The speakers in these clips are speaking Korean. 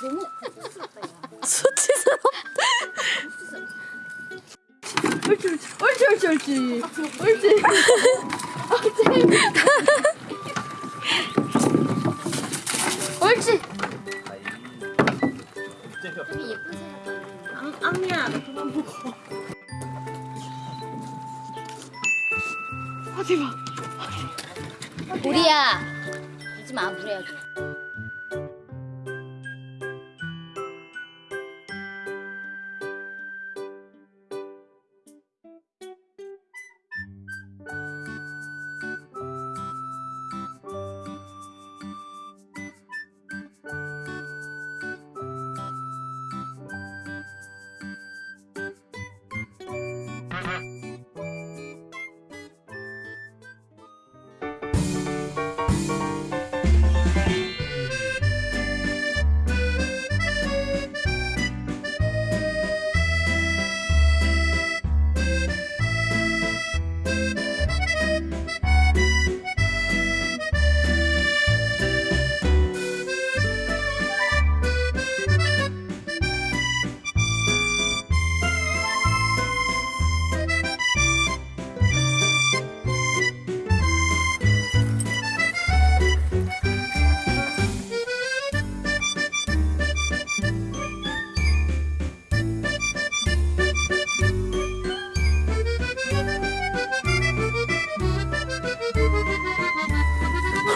너무 시 너무 수치스럽. 옳지 옳지 옳지 옳지 옳지 옳지 옳지. 되게 예쁘세요. 앙, 앙이야 너 그만 어디 봐. 우리야. 울지 마 물어야지.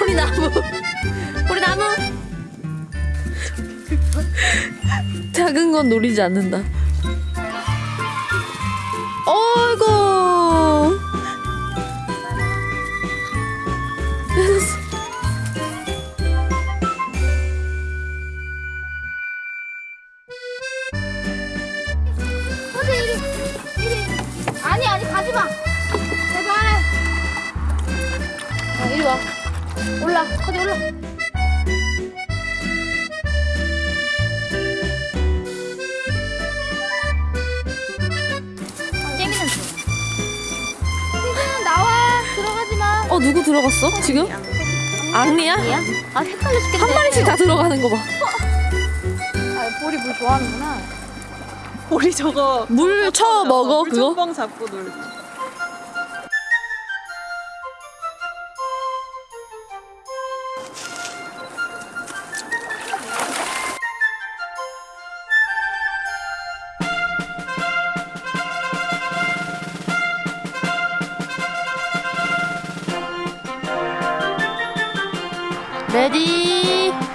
우리 나무. 우리 나무. 작은 건 노리지 않는다. 어이구. 아니 아니 가지 마. 제발. 어, 이리 와. 올라. 어디 올라. 재미는 재미는 나와. 들어가지 마. 어 누구 들어갔어 지금? 아니야? 아 헷갈려 죽겠네. 한 마리씩 다 들어가는 거 봐. 아 보리 물 좋아하는구나. 우리 저거 물쳐 먹어 그거? 물총뻥 잡고 놀 Bye!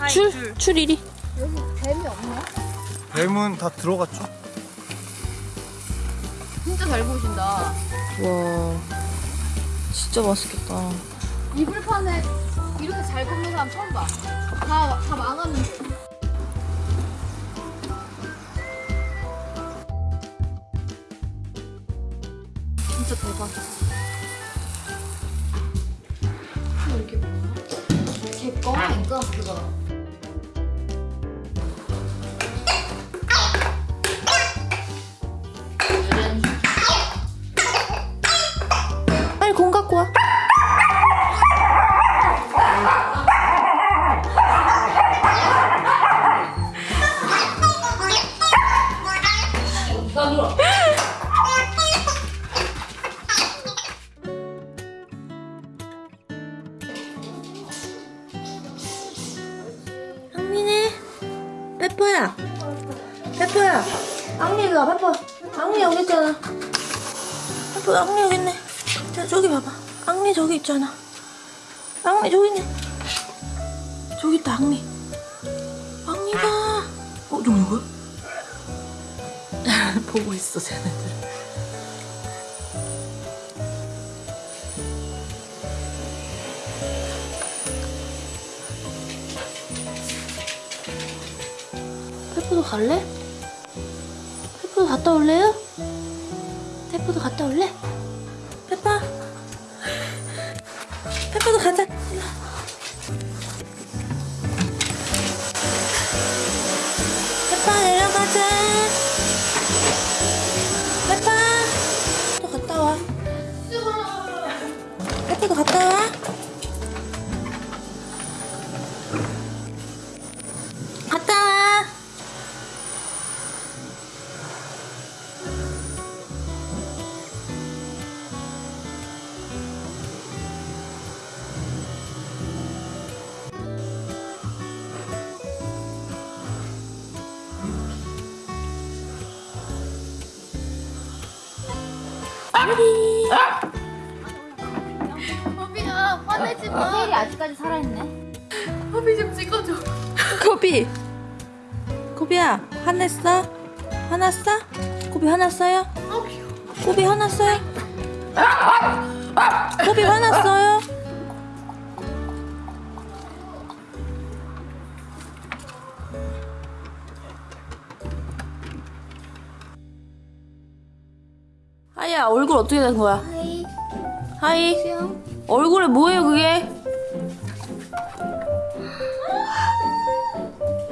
아이, 줄. 줄. 줄 이리. 여기 뱀이 없나? 뱀은 다 들어갔죠? 진짜 잘 보신다. 와. 진짜 맛있겠다. 이불판에 이렇게 잘 굽는 사람 처음 봐. 다, 다 망하는데. 진짜 대박. 이게 뭐야? 제 거? 이거? 그거. 갖고 와. 항민이 페퍼야. 페퍼야. 앙리가 페퍼. 앙리 여기 있잖아. 페퍼 앙리 여기 있네. 자 저기 봐봐 앙리 저기 있잖아 앙리 저기 있네 저기 있다 앙리 앙리가 어 저기 누구야? 보고 있어 쟤네들. 페퍼도 갈래? 페퍼도 갔다 올래요? 페퍼도 갔다 올래? 페퍼 페퍼도 가자 범이야 화내지 마. 세일이 아직까지 살아있네. 범이 좀 찍어줘. 코비 코비야 화냈어? 화났어? 코비 화났어요? 코비 화났어요? 코비 화났어요? 하이야 얼굴 어떻게 된 거야? Hi. Hi 수영. 얼굴에 뭐예요 그게?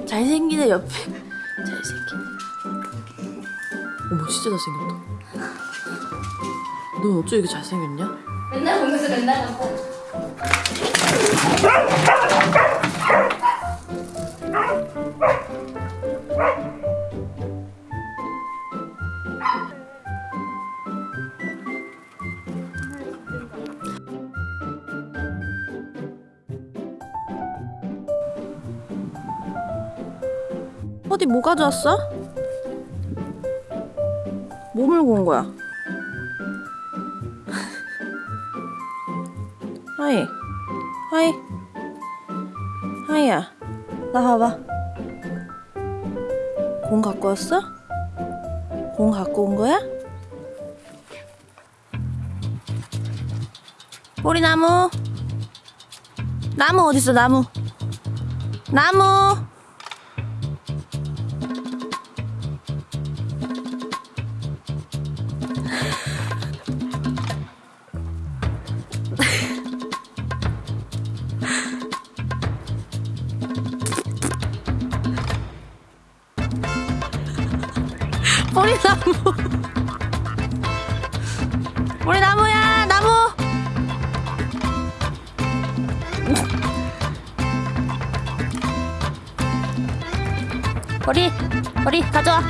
잘생기네 옆에 잘생긴 어머 진짜 잘생겼다 넌 어쩜 이렇게 잘생겼냐? 맨날 보면서 맨날 갖고. 뭐 가져왔어? 뭐 물고 온 거야? 하이 하이 하이야 나 봐봐 공 갖고 왔어? 공 갖고 온 거야? 우리 나무 나무 어딨어 나무 나무 우리 나무. 우리 나무야 나무. 우리 우리 가져와